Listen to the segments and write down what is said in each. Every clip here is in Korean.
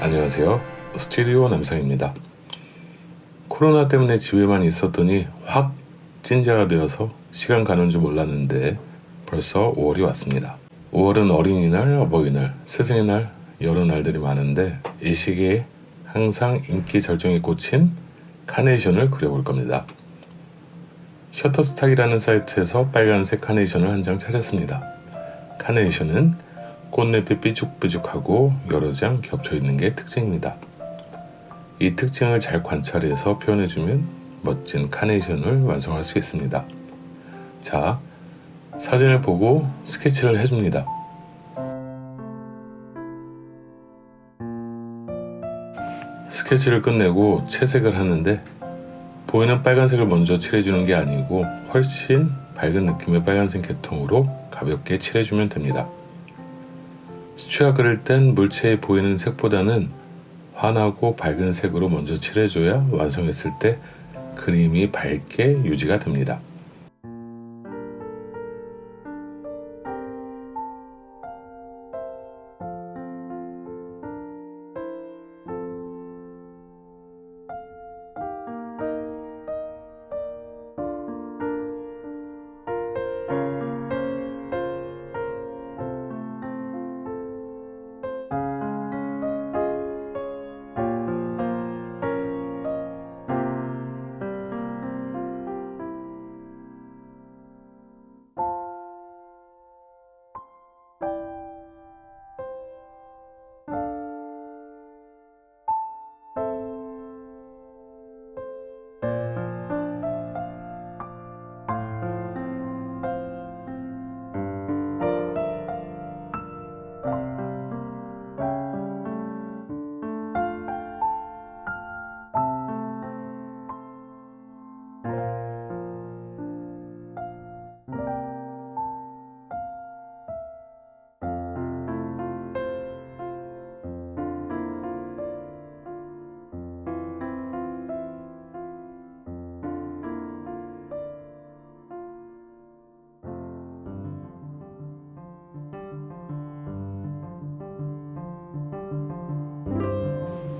안녕하세요. 스튜디오 남성입니다. 코로나 때문에 집에만 있었더니 확 찐자가 되어서 시간 가는 줄 몰랐는데 벌써 5월이 왔습니다. 5월은 어린이날, 어버이날, 스승의 날 여러 날들이 많은데 이 시기에 항상 인기 절정에 꽂힌 카네이션을 그려볼 겁니다. 셔터스탁이라는 사이트에서 빨간색 카네이션을 한 장 찾았습니다. 카네이션은 꽃잎이 삐죽삐죽하고 여러 장 겹쳐 있는 게 특징입니다. 이 특징을 잘 관찰해서 표현해주면 멋진 카네이션을 완성할 수 있습니다. 자, 사진을 보고 스케치를 해줍니다. 스케치를 끝내고 채색을 하는데 보이는 빨간색을 먼저 칠해주는 게 아니고 훨씬 밝은 느낌의 빨간색 계통으로 가볍게 칠해주면 됩니다. 수채화 그릴 땐 물체에 보이는 색보다는 환하고 밝은 색으로 먼저 칠해줘야 완성했을 때 그림이 밝게 유지가 됩니다.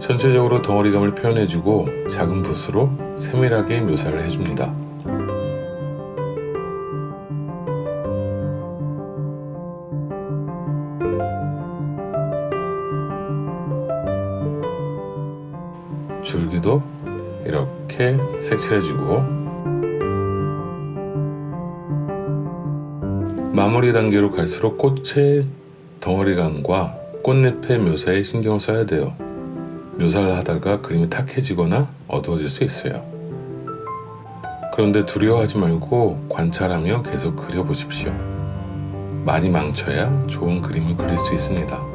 전체적으로 덩어리감을 표현해주고 작은 붓으로 세밀하게 묘사를 해줍니다. 줄기도 이렇게 색칠해주고 마무리 단계로 갈수록 꽃의 덩어리감과 꽃잎의 묘사에 신경을 써야 돼요. 묘사를 하다가 그림이 탁해지거나 어두워질 수 있어요. 그런데 두려워하지 말고 관찰하며 계속 그려보십시오. 많이 망쳐야 좋은 그림을 그릴 수 있습니다.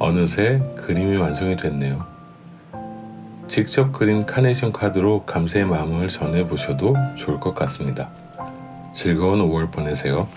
어느새 그림이 완성이 됐네요. 직접 그린 카네이션 카드로 감사의 마음을 전해보셔도 좋을 것 같습니다. 즐거운 5월 보내세요.